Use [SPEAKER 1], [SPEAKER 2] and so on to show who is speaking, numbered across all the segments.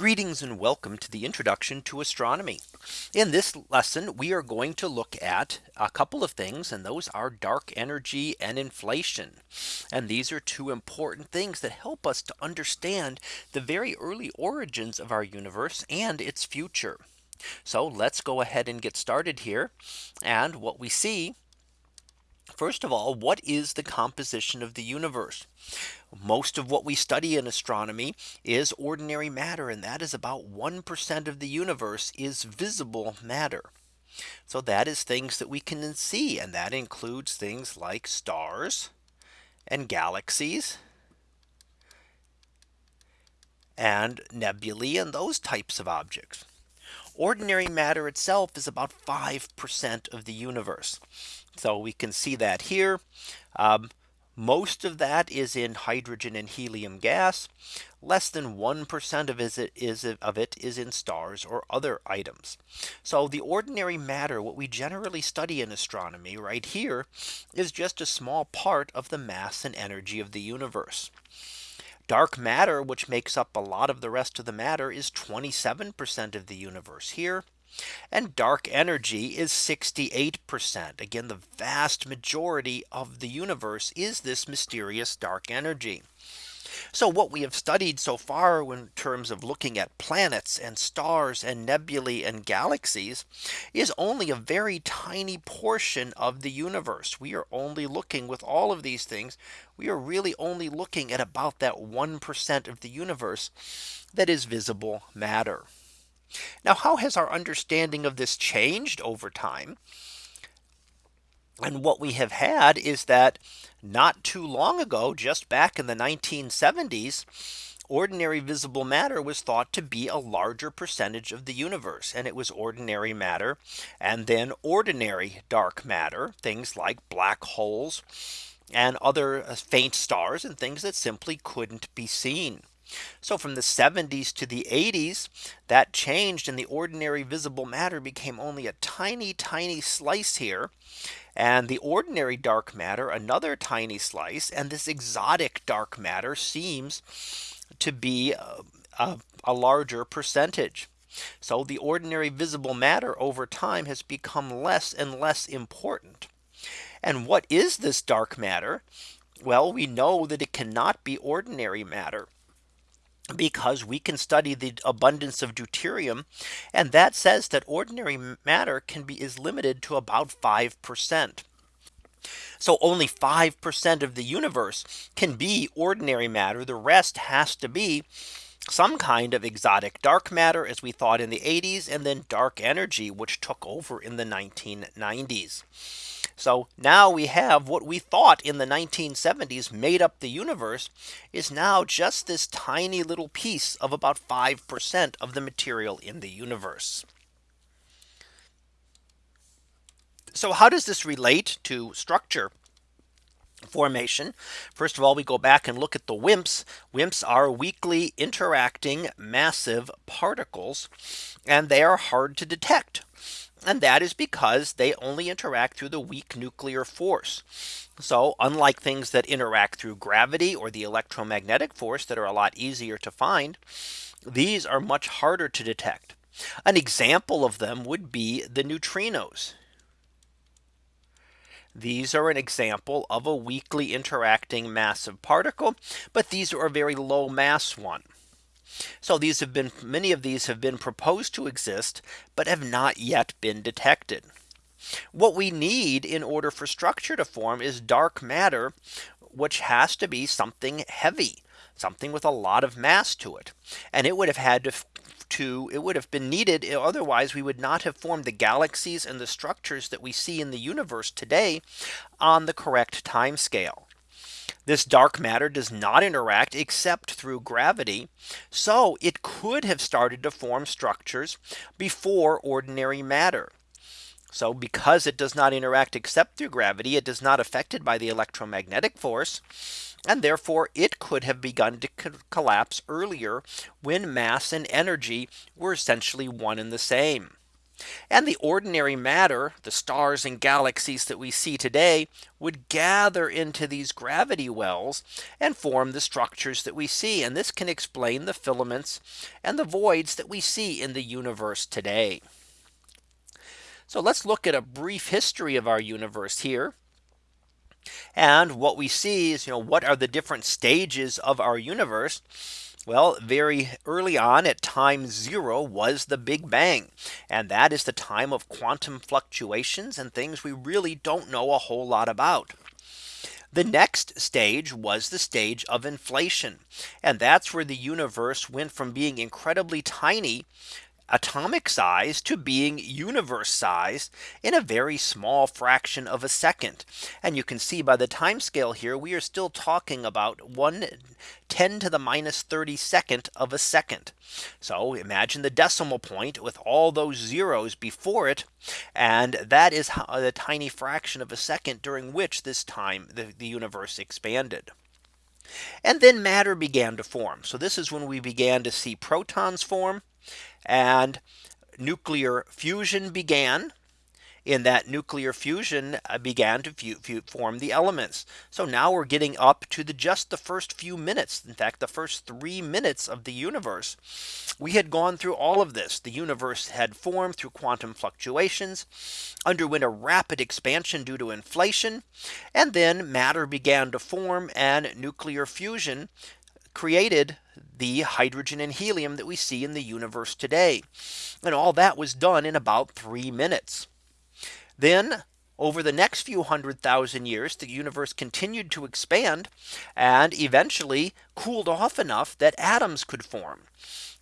[SPEAKER 1] Greetings and welcome to the introduction to astronomy. In this lesson, we are going to look at a couple of things and those are dark energy and inflation. And these are two important things that help us to understand the very early origins of our universe and its future. So let's go ahead and get started here. And what we see First of all, what is the composition of the universe? Most of what we study in astronomy is ordinary matter and that is about 1% of the universe is visible matter. So that is things that we can see and that includes things like stars and galaxies and nebulae and those types of objects. Ordinary matter itself is about 5% of the universe. So we can see that here. Um, most of that is in hydrogen and helium gas. Less than 1% of it is of it is in stars or other items. So the ordinary matter what we generally study in astronomy right here is just a small part of the mass and energy of the universe. Dark matter, which makes up a lot of the rest of the matter is 27% of the universe here. And dark energy is 68%. Again, the vast majority of the universe is this mysterious dark energy. So what we have studied so far in terms of looking at planets and stars and nebulae and galaxies is only a very tiny portion of the universe. We are only looking with all of these things. We are really only looking at about that 1% of the universe that is visible matter. Now, how has our understanding of this changed over time? And what we have had is that not too long ago, just back in the 1970s, ordinary visible matter was thought to be a larger percentage of the universe and it was ordinary matter and then ordinary dark matter things like black holes and other uh, faint stars and things that simply couldn't be seen. So from the 70s to the 80s, that changed and the ordinary visible matter became only a tiny, tiny slice here. And the ordinary dark matter, another tiny slice, and this exotic dark matter seems to be a, a, a larger percentage. So the ordinary visible matter over time has become less and less important. And what is this dark matter? Well, we know that it cannot be ordinary matter because we can study the abundance of deuterium. And that says that ordinary matter can be is limited to about 5%. So only 5% of the universe can be ordinary matter. The rest has to be some kind of exotic dark matter as we thought in the 80s and then dark energy which took over in the 1990s. So now we have what we thought in the 1970s made up the universe is now just this tiny little piece of about 5% of the material in the universe. So how does this relate to structure? formation. First of all, we go back and look at the WIMPs. WIMPs are weakly interacting massive particles, and they are hard to detect. And that is because they only interact through the weak nuclear force. So unlike things that interact through gravity or the electromagnetic force that are a lot easier to find, these are much harder to detect. An example of them would be the neutrinos. These are an example of a weakly interacting massive particle, but these are a very low mass one. So these have been many of these have been proposed to exist, but have not yet been detected. What we need in order for structure to form is dark matter, which has to be something heavy, something with a lot of mass to it. And it would have had to to it would have been needed otherwise we would not have formed the galaxies and the structures that we see in the universe today on the correct time scale. This dark matter does not interact except through gravity. So it could have started to form structures before ordinary matter. So because it does not interact except through gravity, it is not affected by the electromagnetic force. And therefore it could have begun to co collapse earlier when mass and energy were essentially one and the same. And the ordinary matter, the stars and galaxies that we see today would gather into these gravity wells and form the structures that we see. And this can explain the filaments and the voids that we see in the universe today. So let's look at a brief history of our universe here. And what we see is, you know, what are the different stages of our universe? Well, very early on at time zero was the Big Bang. And that is the time of quantum fluctuations and things we really don't know a whole lot about. The next stage was the stage of inflation. And that's where the universe went from being incredibly tiny atomic size to being universe size in a very small fraction of a second. And you can see by the time scale here, we are still talking about 1 10 to the minus 32nd of a second. So imagine the decimal point with all those zeros before it. And that is how the tiny fraction of a second during which this time the, the universe expanded. And then matter began to form. So this is when we began to see protons form and nuclear fusion began in that nuclear fusion uh, began to form the elements. So now we're getting up to the just the first few minutes. In fact, the first three minutes of the universe. We had gone through all of this. The universe had formed through quantum fluctuations, underwent a rapid expansion due to inflation, and then matter began to form and nuclear fusion created the hydrogen and helium that we see in the universe today. And all that was done in about three minutes. Then over the next few hundred thousand years, the universe continued to expand and eventually cooled off enough that atoms could form.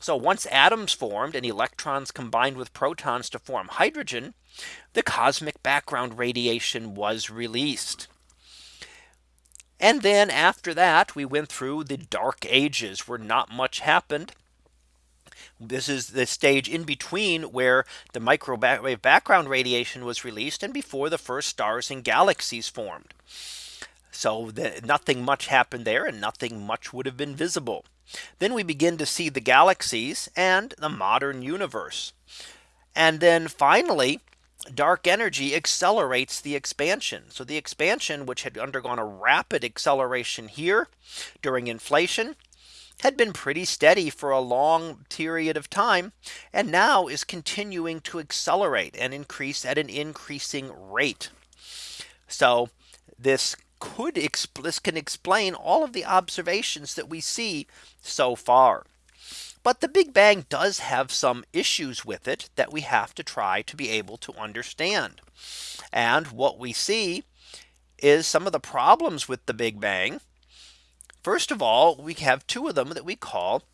[SPEAKER 1] So once atoms formed and electrons combined with protons to form hydrogen, the cosmic background radiation was released. And then after that, we went through the dark ages where not much happened. This is the stage in between where the microwave background radiation was released and before the first stars and galaxies formed. So the, nothing much happened there and nothing much would have been visible. Then we begin to see the galaxies and the modern universe. And then finally, dark energy accelerates the expansion. So the expansion which had undergone a rapid acceleration here during inflation had been pretty steady for a long period of time and now is continuing to accelerate and increase at an increasing rate. So this could this can explain all of the observations that we see so far. But the Big Bang does have some issues with it that we have to try to be able to understand. And what we see is some of the problems with the Big Bang. First of all, we have two of them that we call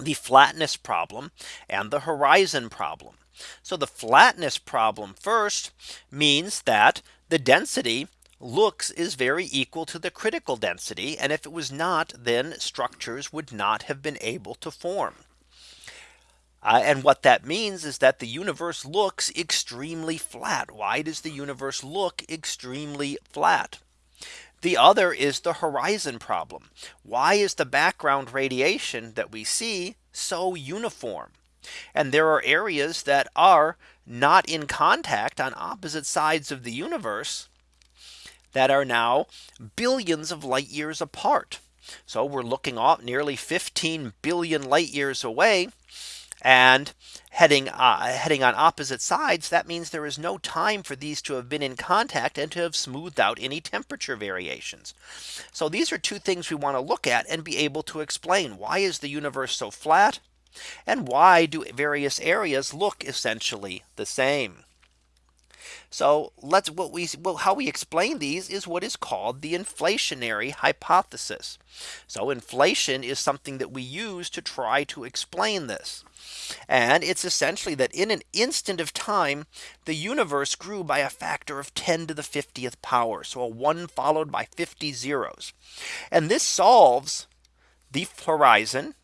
[SPEAKER 1] the flatness problem and the horizon problem. So the flatness problem first means that the density looks is very equal to the critical density. And if it was not, then structures would not have been able to form. Uh, and what that means is that the universe looks extremely flat. Why does the universe look extremely flat? The other is the horizon problem. Why is the background radiation that we see so uniform? And there are areas that are not in contact on opposite sides of the universe that are now billions of light years apart. So we're looking off nearly 15 billion light years away and heading uh, heading on opposite sides that means there is no time for these to have been in contact and to have smoothed out any temperature variations. So these are two things we want to look at and be able to explain. Why is the universe so flat? And why do various areas look essentially the same so let's what we well, how we explain these is what is called the inflationary hypothesis. So inflation is something that we use to try to explain this. And it's essentially that in an instant of time, the universe grew by a factor of 10 to the 50th power. So a one followed by 50 zeros. And this solves the horizon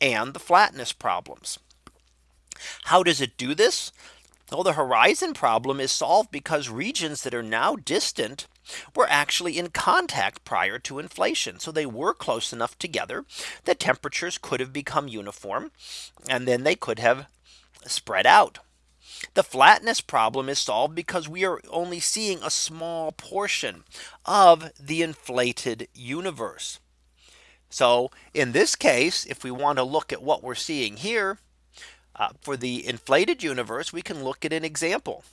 [SPEAKER 1] and the flatness problems. How does it do this? Well, the horizon problem is solved because regions that are now distant were actually in contact prior to inflation. So they were close enough together that temperatures could have become uniform and then they could have spread out. The flatness problem is solved because we are only seeing a small portion of the inflated universe. So in this case, if we want to look at what we're seeing here uh, for the inflated universe, we can look at an example.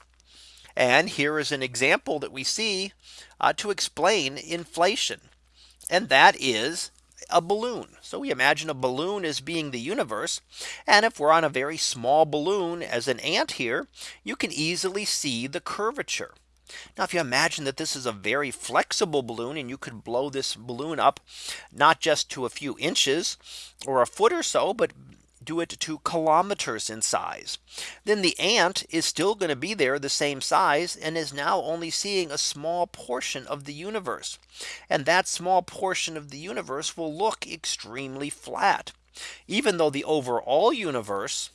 [SPEAKER 1] And here is an example that we see uh, to explain inflation. And that is a balloon. So we imagine a balloon as being the universe. And if we're on a very small balloon as an ant here, you can easily see the curvature. Now, if you imagine that this is a very flexible balloon and you could blow this balloon up not just to a few inches or a foot or so, but do it to kilometers in size, then the ant is still going to be there the same size and is now only seeing a small portion of the universe. And that small portion of the universe will look extremely flat, even though the overall universe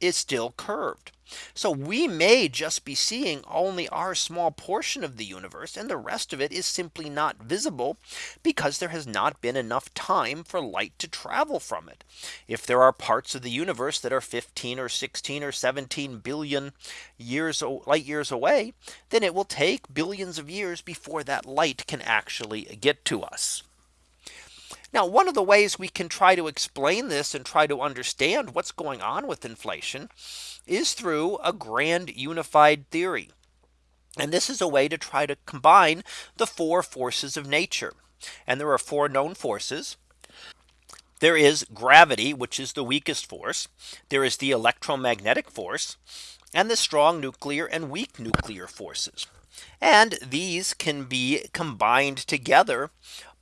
[SPEAKER 1] is still curved. So we may just be seeing only our small portion of the universe and the rest of it is simply not visible because there has not been enough time for light to travel from it. If there are parts of the universe that are 15 or 16 or 17 billion years light years away, then it will take billions of years before that light can actually get to us. Now, one of the ways we can try to explain this and try to understand what's going on with inflation is through a grand unified theory. And this is a way to try to combine the four forces of nature. And there are four known forces. There is gravity, which is the weakest force. There is the electromagnetic force and the strong nuclear and weak nuclear forces. And these can be combined together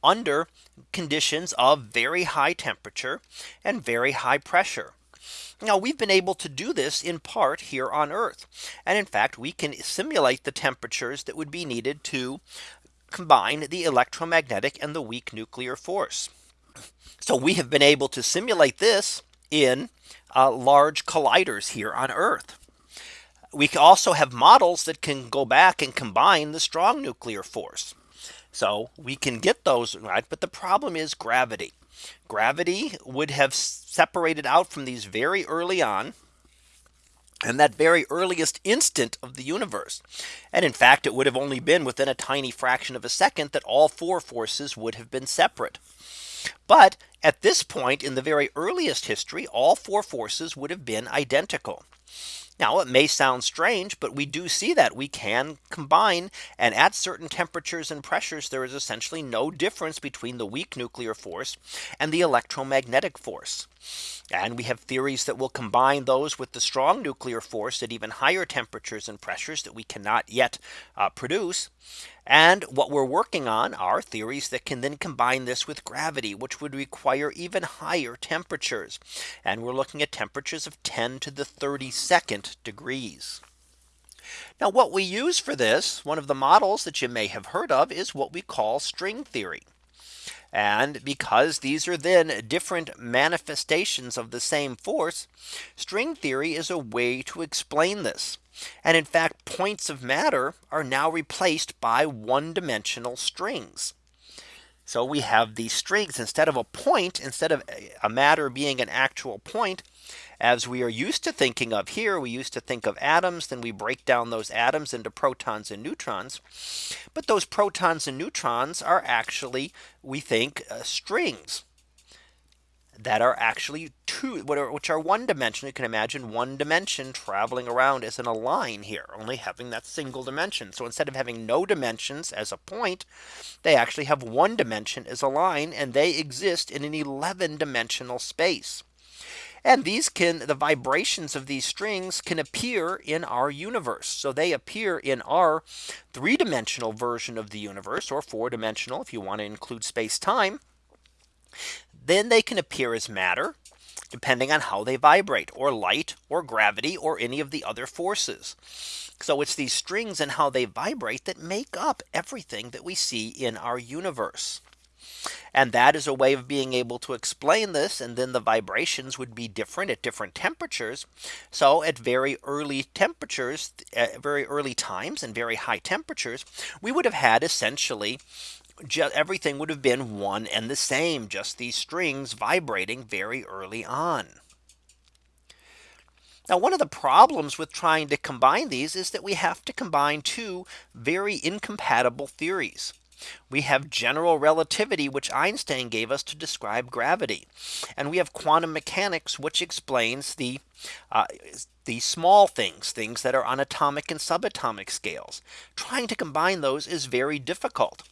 [SPEAKER 1] under conditions of very high temperature and very high pressure. Now we've been able to do this in part here on Earth. And in fact, we can simulate the temperatures that would be needed to combine the electromagnetic and the weak nuclear force. So we have been able to simulate this in uh, large colliders here on Earth. We also have models that can go back and combine the strong nuclear force. So we can get those right. But the problem is gravity. Gravity would have separated out from these very early on and that very earliest instant of the universe. And in fact, it would have only been within a tiny fraction of a second that all four forces would have been separate. But at this point in the very earliest history, all four forces would have been identical. Now it may sound strange, but we do see that we can combine and at certain temperatures and pressures, there is essentially no difference between the weak nuclear force and the electromagnetic force. And we have theories that will combine those with the strong nuclear force at even higher temperatures and pressures that we cannot yet uh, produce. And what we're working on are theories that can then combine this with gravity, which would require even higher temperatures. And we're looking at temperatures of 10 to the 32nd degrees. Now what we use for this, one of the models that you may have heard of is what we call string theory. And because these are then different manifestations of the same force, string theory is a way to explain this. And in fact, points of matter are now replaced by one dimensional strings. So we have these strings instead of a point, instead of a matter being an actual point, as we are used to thinking of here, we used to think of atoms, then we break down those atoms into protons and neutrons. But those protons and neutrons are actually, we think, uh, strings that are actually two which are one dimension. You can imagine one dimension traveling around as in a line here only having that single dimension. So instead of having no dimensions as a point they actually have one dimension as a line and they exist in an 11 dimensional space and these can the vibrations of these strings can appear in our universe. So they appear in our three dimensional version of the universe or four dimensional if you want to include space time. Then they can appear as matter depending on how they vibrate or light or gravity or any of the other forces. So it's these strings and how they vibrate that make up everything that we see in our universe. And that is a way of being able to explain this. And then the vibrations would be different at different temperatures. So at very early temperatures, at very early times and very high temperatures, we would have had essentially just everything would have been one and the same just these strings vibrating very early on. Now one of the problems with trying to combine these is that we have to combine two very incompatible theories. We have general relativity, which Einstein gave us to describe gravity. And we have quantum mechanics, which explains the uh, the small things, things that are on atomic and subatomic scales. Trying to combine those is very difficult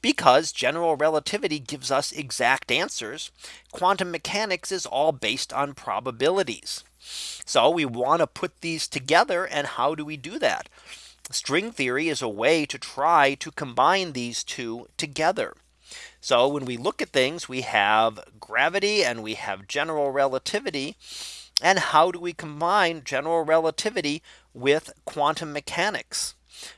[SPEAKER 1] because general relativity gives us exact answers. Quantum mechanics is all based on probabilities. So we want to put these together. And how do we do that? String theory is a way to try to combine these two together. So when we look at things, we have gravity and we have general relativity. And how do we combine general relativity with quantum mechanics?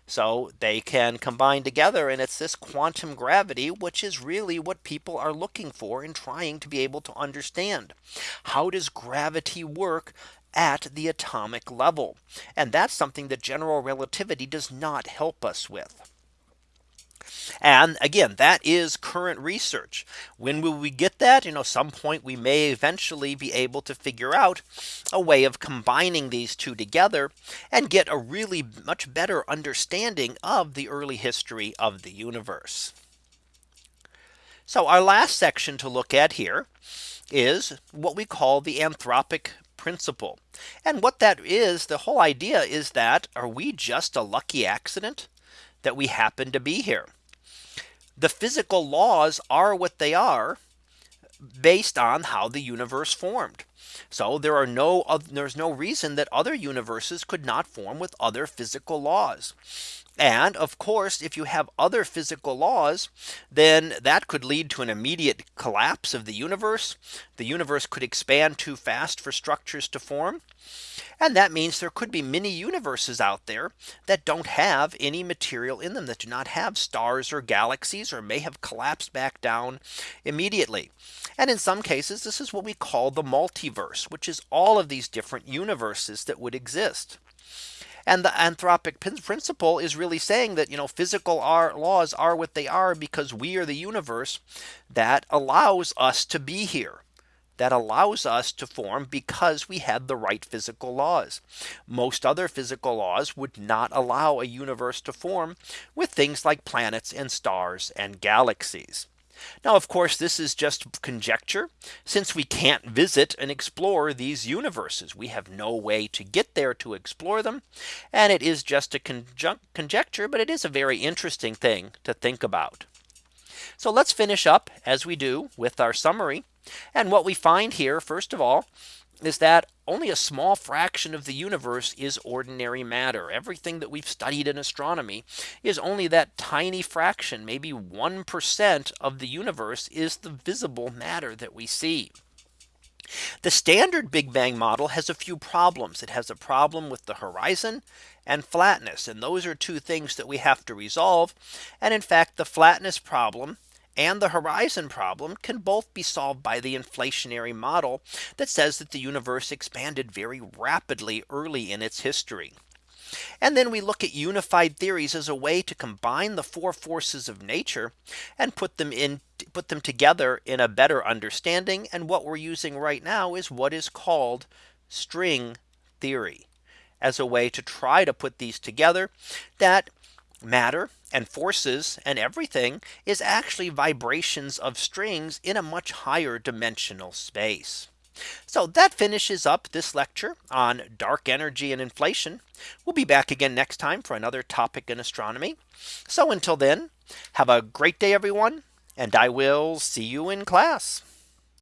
[SPEAKER 1] So they can combine together and it's this quantum gravity, which is really what people are looking for in trying to be able to understand. How does gravity work at the atomic level. And that's something that general relativity does not help us with. And again, that is current research. When will we get that? You know, some point we may eventually be able to figure out a way of combining these two together and get a really much better understanding of the early history of the universe. So our last section to look at here is what we call the anthropic principle. And what that is, the whole idea is that are we just a lucky accident that we happen to be here? The physical laws are what they are based on how the universe formed. So there are no there's no reason that other universes could not form with other physical laws. And of course, if you have other physical laws, then that could lead to an immediate collapse of the universe. The universe could expand too fast for structures to form. And that means there could be many universes out there that don't have any material in them that do not have stars or galaxies or may have collapsed back down immediately. And in some cases, this is what we call the multiverse, which is all of these different universes that would exist. And the anthropic principle is really saying that, you know, physical are, laws are what they are because we are the universe that allows us to be here that allows us to form because we had the right physical laws. Most other physical laws would not allow a universe to form with things like planets and stars and galaxies. Now, of course, this is just conjecture since we can't visit and explore these universes. We have no way to get there to explore them. And it is just a conjecture, but it is a very interesting thing to think about. So let's finish up as we do with our summary. And what we find here, first of all, is that only a small fraction of the universe is ordinary matter. Everything that we've studied in astronomy is only that tiny fraction, maybe 1% of the universe is the visible matter that we see. The standard Big Bang model has a few problems. It has a problem with the horizon and flatness. And those are two things that we have to resolve. And in fact, the flatness problem and the horizon problem can both be solved by the inflationary model that says that the universe expanded very rapidly early in its history. And then we look at unified theories as a way to combine the four forces of nature and put them in put them together in a better understanding. And what we're using right now is what is called string theory as a way to try to put these together that matter and forces and everything is actually vibrations of strings in a much higher dimensional space. So that finishes up this lecture on dark energy and inflation. We'll be back again next time for another topic in astronomy. So until then, have a great day, everyone, and I will see you in class.